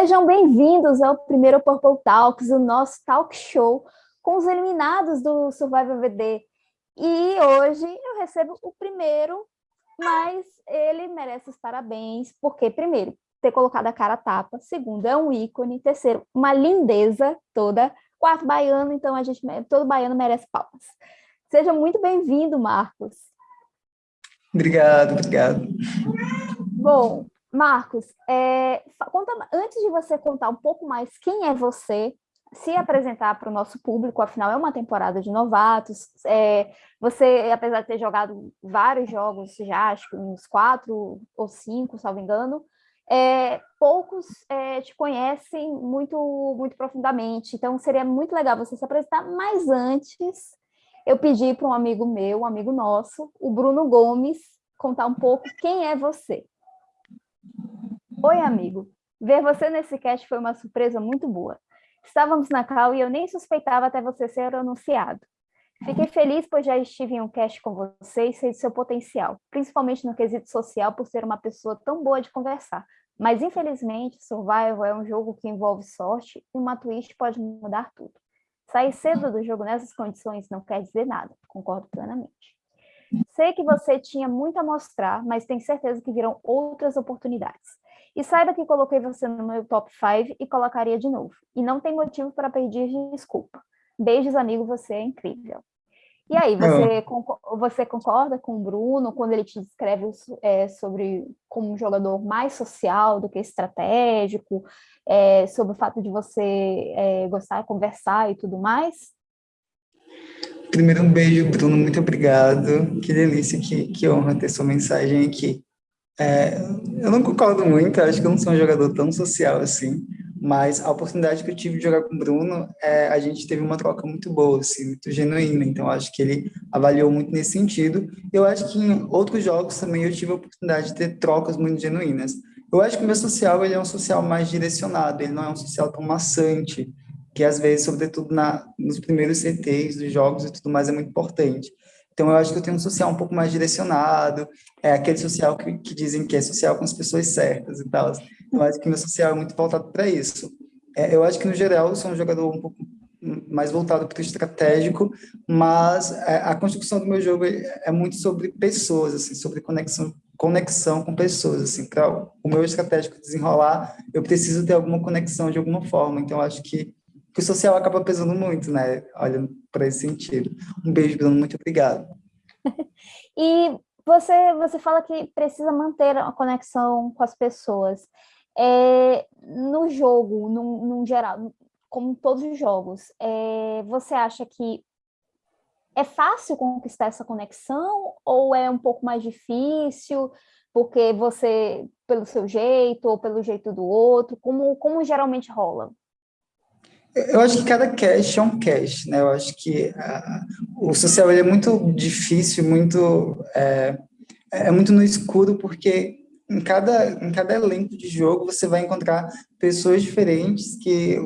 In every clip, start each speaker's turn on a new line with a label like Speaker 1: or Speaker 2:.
Speaker 1: Sejam bem-vindos ao primeiro Purple Talks, o nosso talk show com os eliminados do Survival VD. E hoje eu recebo o primeiro, mas ele merece os parabéns, porque, primeiro, ter colocado a cara a tapa, segundo, é um ícone, terceiro, uma lindeza toda, quarto, baiano, então a gente, todo baiano merece palmas. Seja muito bem-vindo, Marcos.
Speaker 2: Obrigado, obrigado.
Speaker 1: Bom, Marcos, é, conta, antes de você contar um pouco mais quem é você, se apresentar para o nosso público, afinal é uma temporada de novatos, é, você, apesar de ter jogado vários jogos já, acho que uns quatro ou cinco, salvo engano, é, poucos é, te conhecem muito, muito profundamente, então seria muito legal você se apresentar, mas antes eu pedi para um amigo meu, um amigo nosso, o Bruno Gomes, contar um pouco quem é você. Oi, amigo. Ver você nesse cast foi uma surpresa muito boa. Estávamos na cal e eu nem suspeitava até você ser anunciado. Fiquei feliz pois já estive em um cast com você e sei do seu potencial, principalmente no quesito social por ser uma pessoa tão boa de conversar. Mas infelizmente, Survival é um jogo que envolve sorte e uma twist pode mudar tudo. Sair cedo do jogo nessas condições não quer dizer nada, concordo plenamente. Sei que você tinha muito a mostrar, mas tenho certeza que virão outras oportunidades. E saiba que coloquei você no meu top 5 e colocaria de novo. E não tem motivo para pedir desculpa. Beijos, amigo, você é incrível. E aí, você, você concorda com o Bruno quando ele te descreve é, sobre como um jogador mais social do que estratégico, é, sobre o fato de você é, gostar de conversar e tudo mais?
Speaker 2: Primeiro, um beijo, Bruno, muito obrigado. Que delícia, que, que honra ter sua mensagem aqui. É, eu não concordo muito, acho que eu não sou um jogador tão social assim, mas a oportunidade que eu tive de jogar com o Bruno, é, a gente teve uma troca muito boa, assim, muito genuína, então acho que ele avaliou muito nesse sentido. Eu acho que em outros jogos também eu tive a oportunidade de ter trocas muito genuínas. Eu acho que o meu social ele é um social mais direcionado, ele não é um social tão maçante, que às vezes, sobretudo na, nos primeiros CTs dos jogos e tudo mais, é muito importante. Então, eu acho que eu tenho um social um pouco mais direcionado, é aquele social que, que dizem que é social com as pessoas certas e tal. Então, acho que meu social é muito voltado para isso. É, eu acho que, no geral, eu sou um jogador um pouco mais voltado para o estratégico, mas é, a construção do meu jogo é, é muito sobre pessoas, assim, sobre conexão, conexão com pessoas, assim, para o meu estratégico desenrolar, eu preciso ter alguma conexão de alguma forma, então acho que o social acaba pesando muito, né? Olhando para esse sentido. Um beijo, Bruno, muito obrigado.
Speaker 1: e você, você fala que precisa manter a conexão com as pessoas. É, no jogo, no, no geral, como todos os jogos, é, você acha que é fácil conquistar essa conexão ou é um pouco mais difícil porque você, pelo seu jeito ou pelo jeito do outro, como, como geralmente rola?
Speaker 2: Eu acho que cada cache é um cache, né? Eu acho que o social é muito difícil, muito é, é, muito no escuro, porque em cada, em cada elenco de jogo você vai encontrar pessoas diferentes que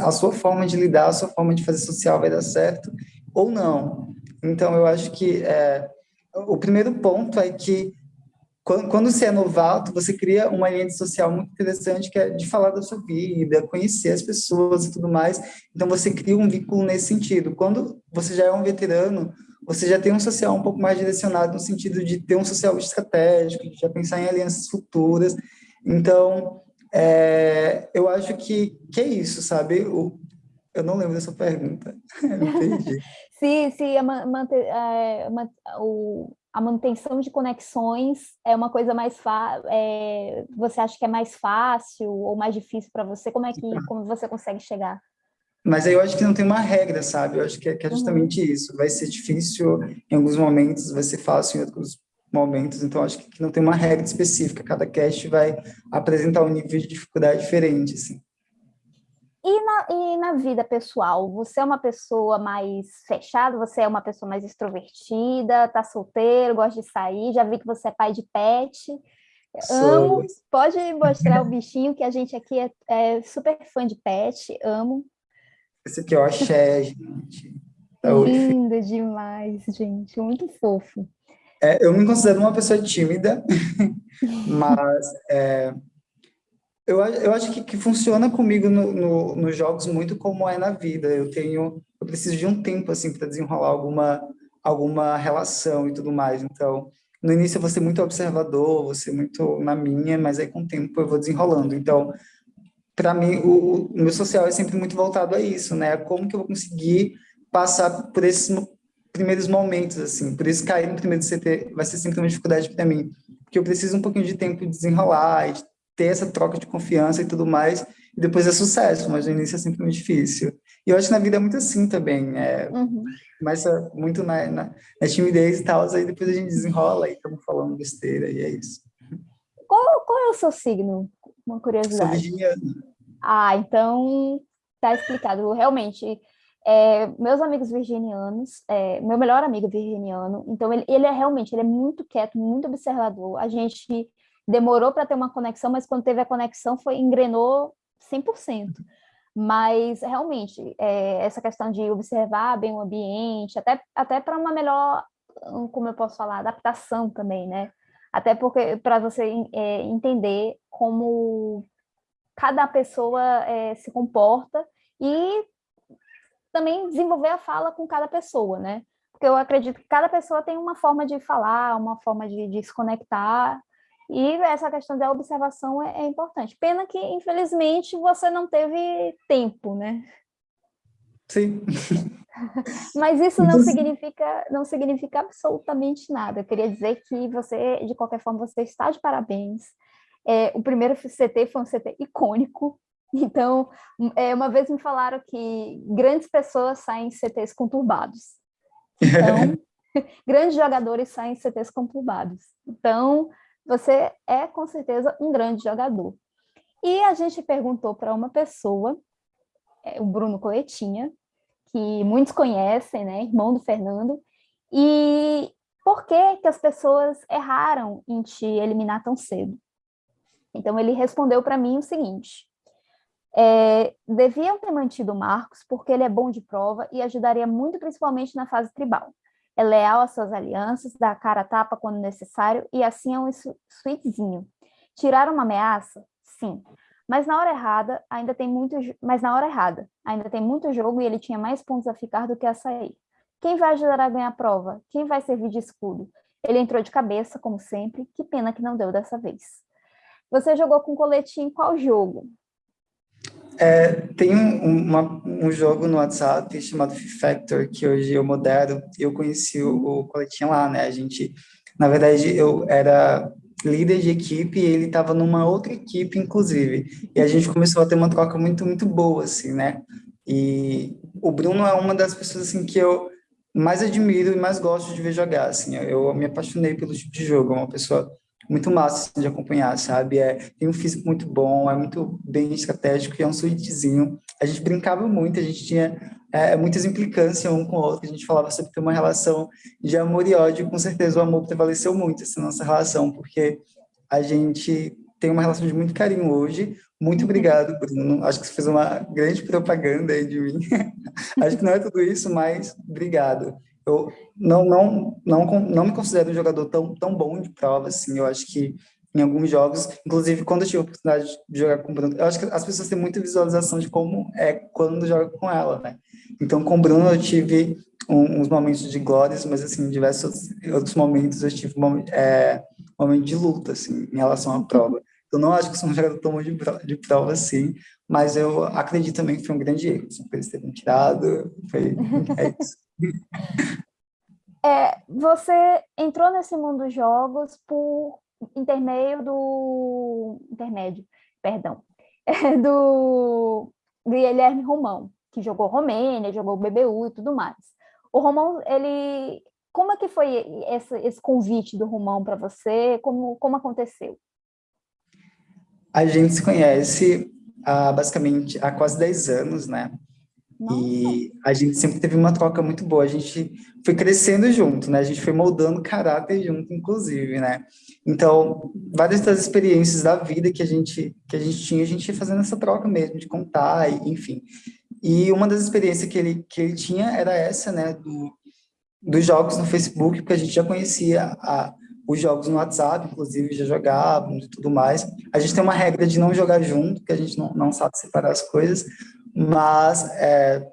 Speaker 2: a sua forma de lidar, a sua forma de fazer social vai dar certo ou não. Então, eu acho que é, o primeiro ponto é que quando, você é novato, você cria uma linha social muito interessante que é de falar da sua vida, conhecer as pessoas e tudo mais. Então, você cria um vínculo nesse sentido. Quando você já é um veterano, você já tem um social um pouco mais direcionado no sentido de ter um social estratégico, de já pensar em alianças futuras. Então, é, eu acho que, que é isso, sabe? O, eu não lembro dessa pergunta. Entendi.
Speaker 1: sim, sim, manter, é, o, a manutenção de conexões é uma coisa mais fácil, é, você acha que é mais fácil ou mais difícil para você? Como é que como você consegue chegar?
Speaker 2: Mas aí eu acho que não tem uma regra, sabe? Eu acho que é, que é justamente uhum. isso. Vai ser difícil em alguns momentos, vai ser fácil em outros momentos, então acho que não tem uma regra específica. Cada cast vai apresentar um nível de dificuldade diferente, assim.
Speaker 1: E na, e na vida pessoal, você é uma pessoa mais fechada, você é uma pessoa mais extrovertida, tá solteiro, gosta de sair, já vi que você é pai de pet. Sou. Amo, pode mostrar o bichinho, que a gente aqui é, é, super fã de pet, amo.
Speaker 2: Esse aqui é o axé, gente.
Speaker 1: Tá Lindo demais, gente, muito fofo.
Speaker 2: É, eu me considero uma pessoa tímida, mas é, Eu, eu acho que, que funciona comigo no, no, nos jogos muito como é na vida. Eu tenho, eu preciso de um tempo assim para desenrolar alguma alguma relação e tudo mais. Então, no início eu vou ser muito observador, vou ser muito na minha, mas aí com o tempo eu vou desenrolando. Então, para mim, o, o, meu social é sempre muito voltado a isso, né? Como que eu vou conseguir passar por esses primeiros momentos, assim. Por isso, cair no primeiro CT vai ser sempre uma dificuldade para mim. Porque eu preciso um pouquinho de tempo de desenrolar, e ter essa troca de confiança e tudo mais, e depois é sucesso, mas no início é sempre muito difícil. E eu acho que na vida é muito assim também, é, uhum. começa muito na, na, na timidez e tal, aí depois a gente desenrola e estamos falando besteira, e é isso.
Speaker 1: Qual, qual é o seu signo? Uma curiosidade.
Speaker 2: Sou virginiano.
Speaker 1: Ah, então tá explicado. Realmente, é, meus amigos virginianos, é, meu melhor amigo virginiano, então ele, ele é realmente, ele é muito quieto, muito observador. A gente demorou para ter uma conexão, mas quando teve a conexão foi engrenou 100%. Mas, realmente, é, essa questão de observar bem o ambiente, até, até para uma melhor, hum, como eu posso falar, adaptação também, né? Até porque para você é, entender como cada pessoa é, se comporta e também desenvolver a fala com cada pessoa, né? Porque eu acredito que cada pessoa tem uma forma de falar, uma forma de, de se conectar, e essa questão da observação é, é, importante. Pena que, infelizmente, você não teve tempo, né?
Speaker 2: Sim.
Speaker 1: Mas isso não significa, não significa absolutamente nada. Eu queria dizer que você, de qualquer forma, você está de parabéns. É, o primeiro CT foi um CT icônico. Então, é, uma vez me falaram que grandes pessoas saem em CTs conturbados. Então, grandes jogadores saem em CTs conturbados. Então, você é com certeza um grande jogador. E a gente perguntou para uma pessoa, é, o Bruno Coletinha, que muitos conhecem, né, irmão do Fernando, e por que, que as pessoas erraram em te eliminar tão cedo? Então ele respondeu para mim o seguinte, é, deviam ter mantido o Marcos porque ele é bom de prova e ajudaria muito principalmente na fase tribal é leal às suas alianças, dá a cara a tapa quando necessário e assim é um sweetzinho. Tirar uma ameaça? Sim. Mas na hora errada, ainda tem muito, mas na hora errada, ainda tem muito jogo e ele tinha mais pontos a ficar do que a sair. Quem vai ajudar a ganhar a prova? Quem vai servir de escudo? Ele entrou de cabeça, como sempre, que pena que não deu dessa vez. Você jogou com coletinho em qual jogo?
Speaker 2: É, tem um, uma, um jogo no WhatsApp chamado Factor, que hoje eu modero, eu conheci o, o Coletinho lá, né? A gente, na verdade, eu era líder de equipe e ele estava numa outra equipe, inclusive. E a gente começou a ter uma troca muito, muito boa, assim, né? E o Bruno é uma das pessoas, assim, que eu mais admiro e mais gosto de ver jogar, assim. Eu me apaixonei pelo tipo de jogo, é uma pessoa muito massa de acompanhar, sabe? É, tem um físico muito bom, é muito bem estratégico e é um suítezinho. A gente brincava muito, a gente tinha é, muitas implicâncias um com o outro, a gente falava sobre ter uma relação de amor e ódio, com certeza o amor prevaleceu muito essa nossa relação, porque a gente tem uma relação de muito carinho hoje. Muito obrigado, Bruno. Acho que você fez uma grande propaganda aí de mim. Acho que não é tudo isso, mas obrigado eu não, não, não, não me considero um jogador tão, tão bom de prova, assim, eu acho que em alguns jogos, inclusive quando eu tive a oportunidade de jogar com o Bruno, eu acho que as pessoas têm muita visualização de como é quando joga com ela, né? Então, com o Bruno eu tive um, uns momentos de glórias, mas, assim, em diversos outros momentos eu tive um é, momento de luta, assim, em relação à prova. Eu não acho que sou um jogador tão bom de, de prova, assim, mas eu acredito também que foi um grande erro, assim, por eles terem tirado, foi, é isso.
Speaker 1: É, você entrou nesse mundo dos jogos por intermédio do intermédio, perdão, é, do Guilherme Romão, que jogou Romênia, jogou BBU e tudo mais. O Romão, ele como é que foi esse, esse convite do Romão para você? Como, como aconteceu?
Speaker 2: A gente se conhece há basicamente há quase 10 anos, né? E a gente sempre teve uma troca muito boa. A gente foi crescendo junto, né? A gente foi moldando caráter junto, inclusive, né? Então, várias das experiências da vida que a gente que a gente tinha, a gente ia fazendo essa troca mesmo, de contar, e, enfim. E uma das experiências que ele, que ele tinha era essa, né? Do, dos jogos no Facebook, porque a gente já conhecia há os jogos no WhatsApp, inclusive já jogávamos e tudo mais. A gente tem uma regra de não jogar junto, que a gente não, não sabe separar as coisas, mas, é,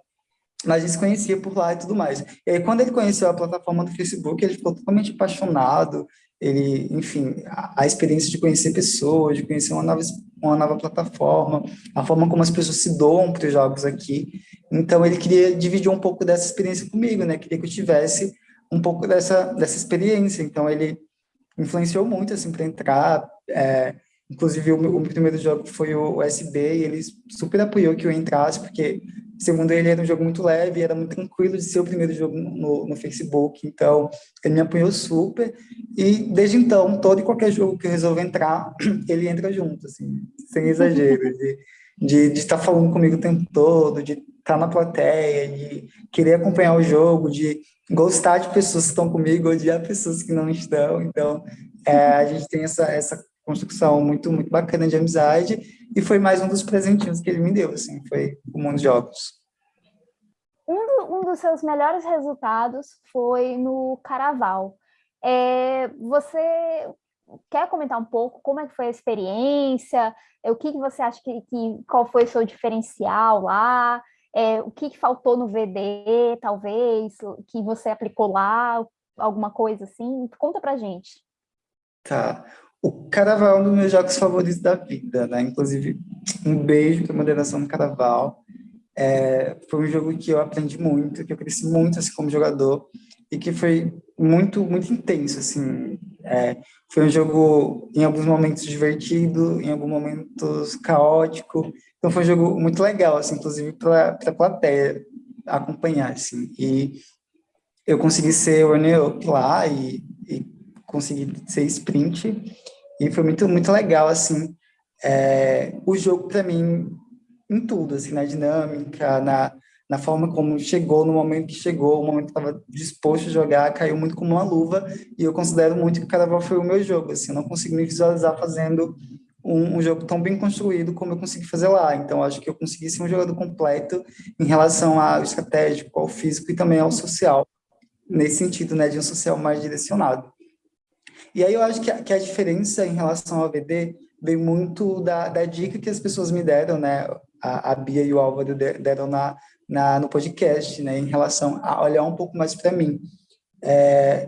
Speaker 2: mas a gente se conhecia por lá e tudo mais. E aí, quando ele conheceu a plataforma do Facebook, ele ficou totalmente apaixonado, ele, enfim, a, a experiência de conhecer pessoas, de conhecer uma nova, uma nova plataforma, a forma como as pessoas se doam para os jogos aqui. Então, ele queria dividir um pouco dessa experiência comigo, né? Queria que eu tivesse um pouco dessa, dessa experiência. Então, ele influenciou muito, assim, para entrar. É, inclusive, o meu, o primeiro jogo foi o, o SB, e ele super apoiou que eu entrasse, porque, segundo ele, era um jogo muito leve, era muito tranquilo de ser o primeiro jogo no, no Facebook. Então, ele me apoiou super. E, desde então, todo e qualquer jogo que eu resolvo entrar, ele entra junto, assim, sem exagero, de, de, de estar falando comigo o tempo todo, de estar na plateia, de querer acompanhar o jogo, de gostar de pessoas que estão comigo, odiar pessoas que não estão. Então, é, a gente tem essa, essa construção muito, muito bacana de amizade e foi mais um dos presentinhos que ele me deu, assim, foi o Mundo Jogos.
Speaker 1: Um, do, um dos seus melhores resultados foi no Caraval. É, você quer comentar um pouco como é que foi a experiência? O que, que você acha que, que qual foi o seu diferencial lá? É, o que, que faltou no VD, talvez, que você aplicou lá, alguma coisa assim? Conta pra gente.
Speaker 2: Tá. O Caraval é um dos meus jogos favoritos da vida, né? Inclusive, um beijo para a moderação do Caraval. É, foi um jogo que eu aprendi muito, que eu cresci muito assim, como jogador e que foi muito muito intenso assim é, foi um jogo em alguns momentos divertido em alguns momentos caótico então foi um jogo muito legal, assim, inclusive para a plateia acompanhar, assim. E eu consegui ser runner-up lá e consegui ser sprint. E foi muito, muito legal, assim, é, o jogo para mim em tudo, assim, na dinâmica, na, na forma como chegou, no momento que chegou, o momento que estava disposto a jogar, caiu muito como uma luva, e eu considero muito que o Caraval foi o meu jogo, assim, eu não consigo me visualizar fazendo um, um, jogo tão bem construído como eu consegui fazer lá. Então, acho que eu consegui ser um jogador completo em relação ao estratégico, ao físico e também ao social, nesse sentido, né, de um social mais direcionado. E aí eu acho que a, que a diferença em relação ao VD vem muito da, da dica que as pessoas me deram, né, a, a Bia e o Álvaro deram na, na, no podcast, né, em relação a olhar um pouco mais para mim. É,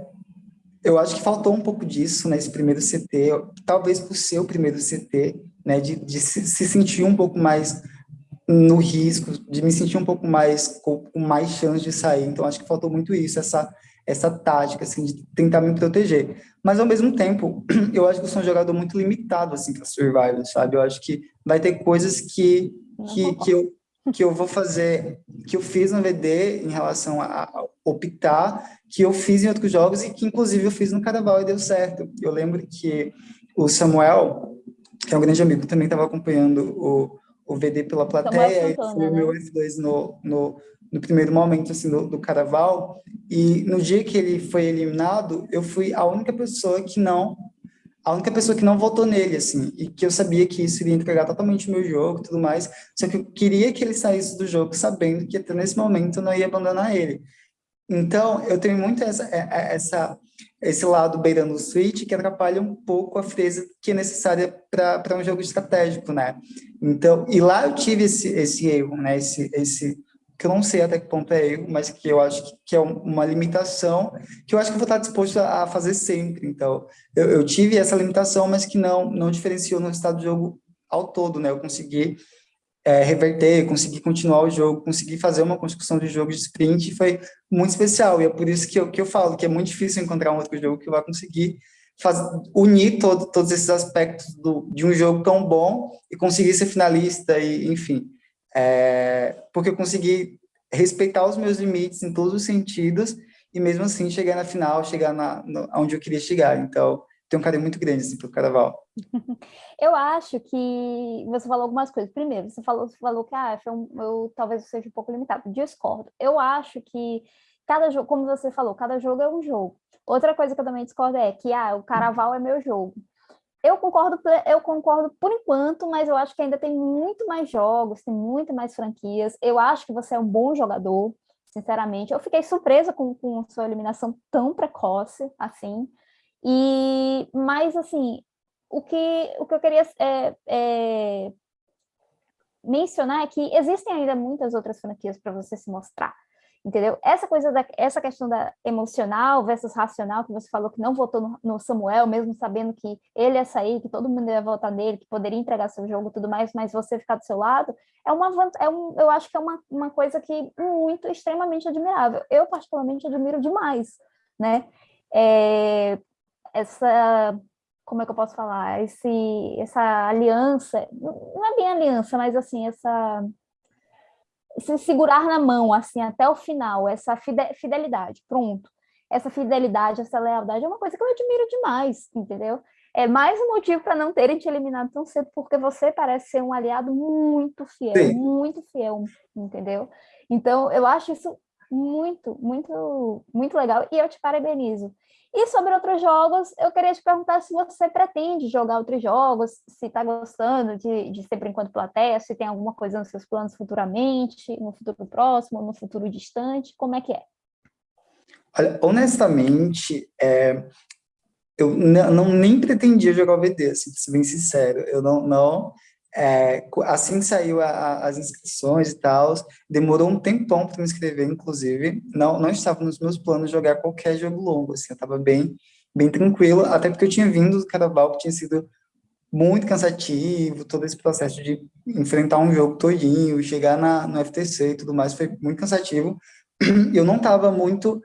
Speaker 2: eu acho que faltou um pouco disso nesse primeiro CT, talvez por ser o primeiro CT, né, de, de se, se, sentir um pouco mais no risco, de me sentir um pouco mais com, com, mais chance de sair. Então acho que faltou muito isso, essa essa tática assim de tentar me proteger. Mas ao mesmo tempo, eu acho que eu sou um jogador muito limitado assim para survival, sabe? Eu acho que vai ter coisas que que, que eu que eu vou fazer, que eu fiz no VD em relação a optar, que eu fiz em outros jogos e que inclusive eu fiz no Carnaval e deu certo. Eu lembro que o Samuel, que é um grande amigo, também estava acompanhando o, o VD pela plateia, e foi o meu F2 né? no, no, no primeiro momento assim, do, do Carnaval, e no dia que ele foi eliminado, eu fui a única pessoa que não a única pessoa que não votou nele, assim, e que eu sabia que isso iria entregar totalmente o meu jogo e tudo mais, só que eu queria que ele saísse do jogo sabendo que até nesse momento eu não ia abandonar ele. Então, eu tenho muito essa, é, é, essa, esse lado beirando o switch que atrapalha um pouco a fresa que é necessária para um jogo estratégico, né? Então, e lá eu tive esse, esse erro, né? Esse, esse, que eu não sei até que ponto é erro, mas que eu acho que é uma limitação que eu acho que eu vou estar disposto a fazer sempre. Então, eu, eu tive essa limitação, mas que não, não diferenciou no resultado do jogo ao todo, né? Eu consegui é, reverter, consegui continuar o jogo, consegui fazer uma construção de jogo de sprint, foi muito especial, e é por isso que eu, que eu falo que é muito difícil encontrar um outro jogo que vai conseguir fazer, unir todo, todos esses aspectos do, de um jogo tão bom e conseguir ser finalista, e enfim, é, porque eu consegui respeitar os meus limites em todos os sentidos e mesmo assim chegar na final, chegar na, no, onde eu queria chegar. Então, tem um carinho muito grande assim, para o carnaval.
Speaker 1: Eu acho que você falou algumas coisas. Primeiro, você falou, você falou que ah, um, eu talvez seja um pouco limitado. Discordo. Eu acho que cada jogo, como você falou, cada jogo é um jogo. Outra coisa que eu também discordo é que ah, o carnaval é meu jogo. Eu concordo, eu concordo por enquanto, mas eu acho que ainda tem muito mais jogos, tem muito mais franquias. Eu acho que você é um bom jogador, sinceramente. Eu fiquei surpresa com, com sua eliminação tão precoce, assim. E, mas, assim, o que, o que eu queria é, é, mencionar é que existem ainda muitas outras franquias para você se mostrar entendeu? Essa coisa da, essa questão da emocional versus racional, que você falou que não votou no, no, Samuel, mesmo sabendo que ele ia sair, que todo mundo ia votar nele, que poderia entregar seu jogo tudo mais, mas você ficar do seu lado, é uma, é um, eu acho que é uma, uma coisa que muito, extremamente admirável. Eu, particularmente, admiro demais, né? É, essa, como é que eu posso falar? Esse, essa aliança, não é bem aliança, mas assim, essa se segurar na mão, assim, até o final, essa fidelidade, pronto. Essa fidelidade, essa lealdade é uma coisa que eu admiro demais, entendeu? É mais um motivo para não terem te eliminado tão cedo, porque você parece ser um aliado muito fiel, Sim. muito fiel, entendeu? Então, eu acho isso muito, muito, muito legal, e eu te parabenizo. E sobre outros jogos, eu queria te perguntar se você pretende jogar outros jogos, se está gostando de, de ser por enquanto plateia, se tem alguma coisa nos seus planos futuramente, no futuro próximo, no futuro distante, como é que é?
Speaker 2: Olha, honestamente, é, eu não, nem pretendia jogar o VD, assim, ser bem sincero. Eu não, não é, assim que saiu a, a, as inscrições e tal, demorou um tempão para me inscrever, inclusive, não, não estava nos meus planos jogar qualquer jogo longo, assim, eu estava bem, bem tranquilo, até porque eu tinha vindo do Carnaval, que tinha sido muito cansativo, todo esse processo de enfrentar um jogo todinho, chegar na, no FTC e tudo mais, foi muito cansativo, eu não estava muito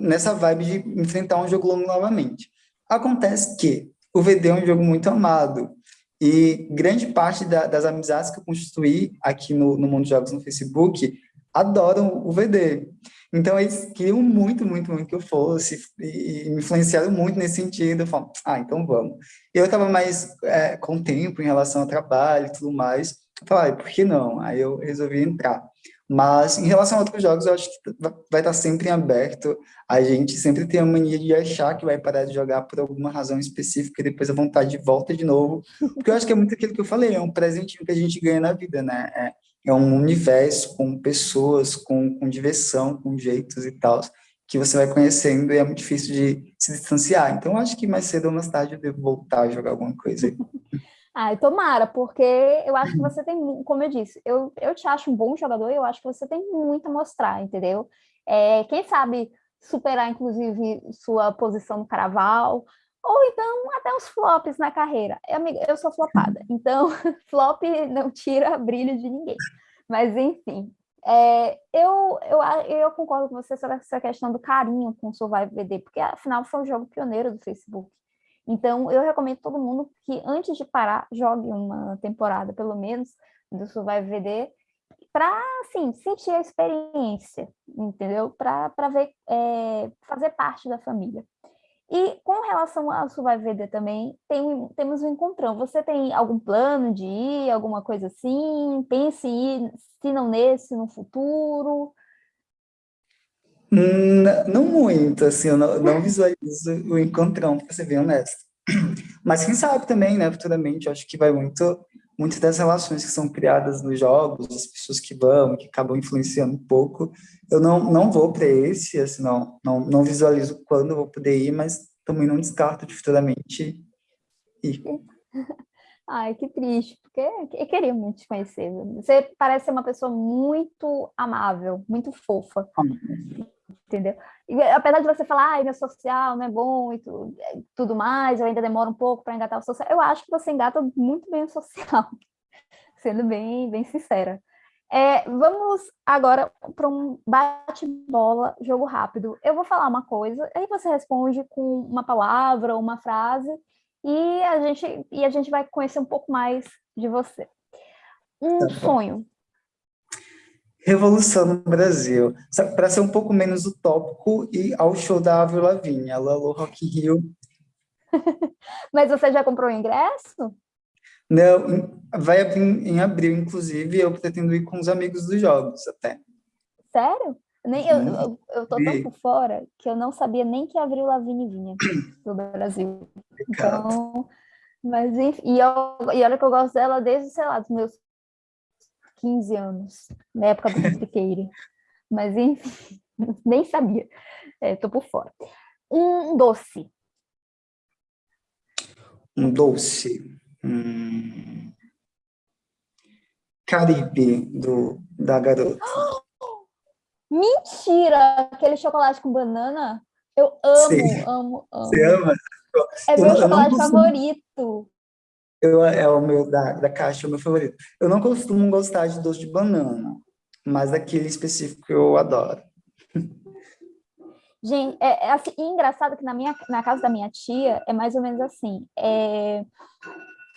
Speaker 2: nessa vibe de enfrentar um jogo longo novamente. Acontece que o VD é um jogo muito amado, e grande parte da, das amizades que eu construí aqui no, no Mundo de Jogos no Facebook adoram o VD. Então, eles queriam muito, muito, muito que eu fosse e, me influenciaram muito nesse sentido. Eu falo, ah, então vamos. Eu estava mais é, com tempo em relação ao trabalho e tudo mais. Eu falei, ah, por que não? Aí eu resolvi entrar. Mas, em relação a outros jogos, eu acho que vai estar sempre em aberto. A gente sempre tem a mania de achar que vai parar de jogar por alguma razão específica e depois a vontade volta de novo. Porque eu acho que é muito aquilo que eu falei, é um presente que a gente ganha na vida, né? É, é um universo com pessoas, com, com diversão, com jeitos e tal, que você vai conhecendo e é muito difícil de se distanciar. Então, eu acho que mais cedo ou mais tarde eu devo voltar a jogar alguma coisa
Speaker 1: Ah, tomara, porque eu acho que você tem, como eu disse, eu, eu te acho um bom jogador e eu acho que você tem muito a mostrar, entendeu? É, quem sabe superar, inclusive, sua posição no Caraval, ou então até os flops na carreira. Amiga, eu sou flopada, então flop não tira brilho de ninguém. Mas, enfim, é, eu, eu, eu concordo com você sobre essa questão do carinho com o Survival VD, porque afinal foi um jogo pioneiro do Facebook. Então, eu recomendo todo mundo que antes de parar, jogue uma temporada, pelo menos, do Survival VD, para, assim, sentir a experiência, entendeu? Para ver, é, fazer parte da família. E com relação ao Survival VD também, tem, temos um encontrão. Você tem algum plano de ir, alguma coisa assim? Pense em ir, se não nesse, no futuro?
Speaker 2: Não muito, assim, eu não, não visualizo o encontrão, para ser bem honesto. Mas quem sabe também, né, futuramente, eu acho que vai muito, muito das relações que são criadas nos jogos, as pessoas que vão, que acabam influenciando um pouco. Eu não, não vou para esse, assim, não, não, não visualizo quando eu vou poder ir, mas também não descarto de futuramente ir.
Speaker 1: Ai, que triste, porque eu queria muito te conhecer. Você parece ser uma pessoa muito amável, muito fofa. Entendeu? E, apesar de você falar, ai, meu social não é bom e tudo, tudo mais, eu ainda demoro um pouco para engatar o social, eu acho que você engata muito bem o social, sendo bem, bem sincera. É, vamos agora para um bate-bola, jogo rápido. Eu vou falar uma coisa, aí você responde com uma palavra ou uma frase, e a gente, e a gente vai conhecer um pouco mais de você. Um tá sonho.
Speaker 2: Revolução no Brasil. Para ser um pouco menos utópico, e ao show da Avril Lavigne, a Lalo Rock Rio.
Speaker 1: Mas você já comprou o ingresso?
Speaker 2: Não, vai abrir em abril, inclusive, eu pretendo ir com os amigos dos jogos até.
Speaker 1: Sério? Nem, eu, eu, eu tô tão por fora que eu não sabia nem que Avril Lavigne vinha do Brasil. Então, mas enfim, e, eu, e olha que eu gosto dela desde, sei lá, dos meus 15 anos, na época do Piqueire. mas enfim, nem sabia. Estou é, por fora. Um doce.
Speaker 2: Um doce. Hum... Caribe, do, da garota.
Speaker 1: Mentira! Aquele chocolate com banana? Eu amo, Sim. amo, amo.
Speaker 2: Você ama?
Speaker 1: É meu eu, chocolate favorito.
Speaker 2: Eu, é o meu da, da caixa, é o meu favorito. Eu não costumo gostar de doce de banana, mas aquele específico eu adoro.
Speaker 1: Gente, é, é assim, engraçado que na, minha, na casa da minha tia é mais ou menos assim. É,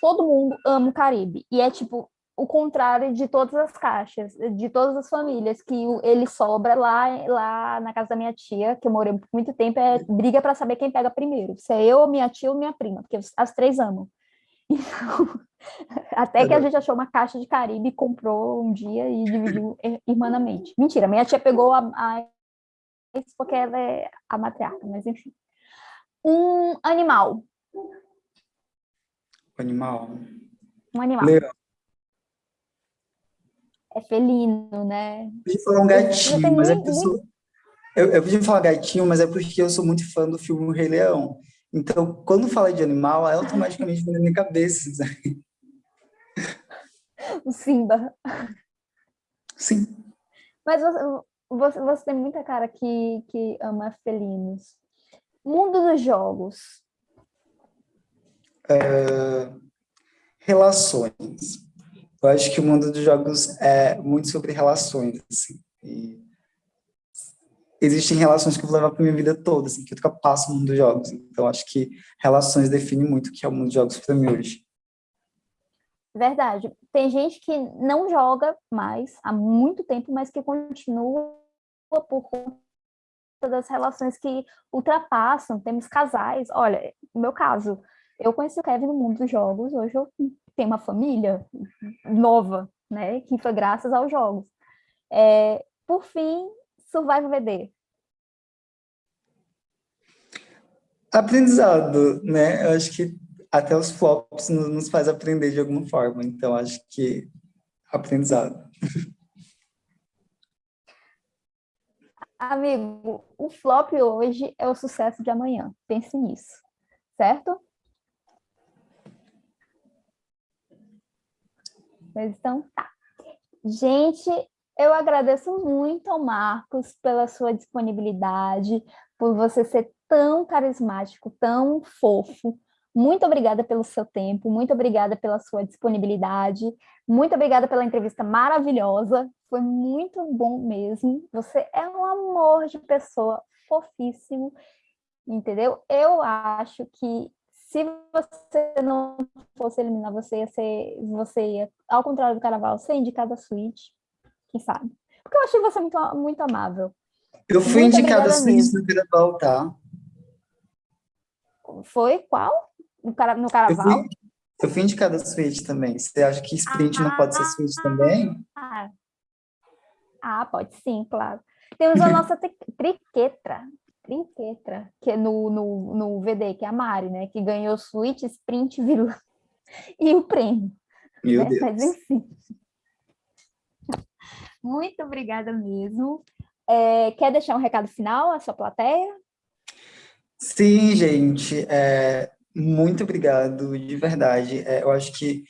Speaker 1: todo mundo ama o Caribe. E é tipo o contrário de todas as caixas, de todas as famílias, que ele sobra lá, lá na casa da minha tia, que eu morei por muito tempo, é briga para saber quem pega primeiro. Se é eu, minha tia ou minha prima, porque as três amam. Então, até que a gente achou uma caixa de Caribe, comprou um dia e dividiu irmanamente. Mentira, minha tia pegou a, a porque ela é a matriarca, mas enfim. Um animal.
Speaker 2: Animal.
Speaker 1: Um animal.
Speaker 2: Leão.
Speaker 1: É felino, né?
Speaker 2: Eu podia falar um gatinho, mas é porque eu sou... Eu, eu podia falar gatinho, mas é porque eu sou muito fã do filme Rei Leão. Então, quando fala de animal, é automaticamente vem na minha cabeça. Sabe?
Speaker 1: O Simba.
Speaker 2: Sim.
Speaker 1: Mas você, você, você, tem muita cara que, que ama felinos. Mundo dos jogos.
Speaker 2: É, relações. Eu acho que o mundo dos jogos é muito sobre relações. Assim, e existem relações que eu vou levar para minha vida toda, assim, que eu passo no mundo dos jogos. Então, acho que relações definem muito o que é o mundo dos jogos para mim hoje.
Speaker 1: Verdade. Tem gente que não joga mais há muito tempo, mas que continua por conta das relações que ultrapassam. Temos casais. Olha, no meu caso, eu conheci o Kevin no mundo dos jogos. Hoje eu tenho uma família nova, né? Que foi graças aos jogos. É, por fim, Survival VD?
Speaker 2: Aprendizado, né? Eu acho que até os flops nos faz aprender de alguma forma. Então, acho que aprendizado.
Speaker 1: Amigo, o flop hoje é o sucesso de amanhã. Pense nisso, certo? Mas então tá. Gente, eu agradeço muito ao Marcos pela sua disponibilidade, por você ser tão carismático, tão fofo. Muito obrigada pelo seu tempo, muito obrigada pela sua disponibilidade, muito obrigada pela entrevista maravilhosa, foi muito bom mesmo. Você é um amor de pessoa, fofíssimo, entendeu? Eu acho que se você não fosse eliminar, você ia ser, você ia, ao contrário do Carnaval, ser indicada a suíte, quem sabe? Porque eu achei você muito, muito amável.
Speaker 2: Eu fui muito indicada assim no carnaval, tá?
Speaker 1: Foi? Qual? No, cara, no carnaval?
Speaker 2: Eu fui, eu fui indicada suíte também. Você acha que sprint ah, não pode ser suíte também?
Speaker 1: Ah, ah, pode sim, claro. Temos a nossa triquetra, trinquetra, que é no, no, no VD, que é a Mari, né? Que ganhou suíte, sprint, vírgula, e o prêmio.
Speaker 2: Meu né? Deus.
Speaker 1: Mas enfim. Muito obrigada mesmo. É, quer deixar um recado final à sua plateia?
Speaker 2: Sim, gente. É, muito obrigado, de verdade. É, eu acho que,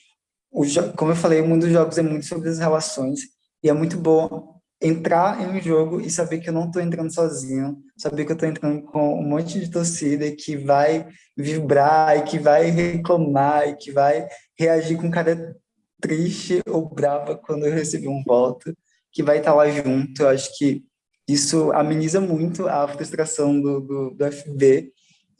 Speaker 2: o, como eu falei, o mundo dos jogos é muito sobre as relações e é muito bom entrar em um jogo e saber que eu não estou entrando sozinho, saber que eu estou entrando com um monte de torcida que vai vibrar e que vai reclamar e que vai reagir com cara triste ou brava quando eu receber um voto que vai estar lá junto. Eu acho que isso ameniza muito a frustração do, do, do FB.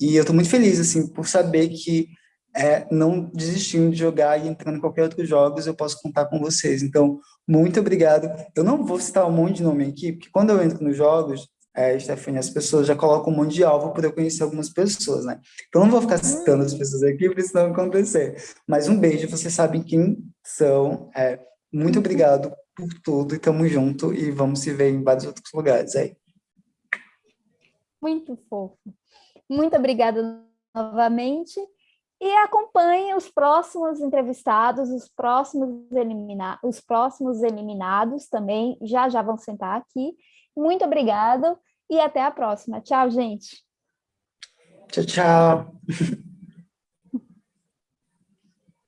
Speaker 2: E eu estou muito feliz, assim, por saber que é, não desistindo de jogar e entrando em qualquer outro jogos, eu posso contar com vocês. Então, muito obrigado. Eu não vou citar um monte de nome aqui, porque quando eu entro nos jogos, é, Stephanie, as pessoas já colocam um monte de alvo para eu conhecer algumas pessoas, né? Então, não vou ficar citando as pessoas aqui, para isso não acontecer. Mas um beijo, vocês sabem quem são. É, muito obrigado por tudo e tamo junto e vamos se ver em vários outros lugares aí.
Speaker 1: Muito fofo. Muito obrigada novamente e acompanhe os próximos entrevistados, os próximos, elimina os próximos eliminados também, já já vão sentar aqui. Muito obrigada e até a próxima. Tchau, gente.
Speaker 2: Tchau, tchau.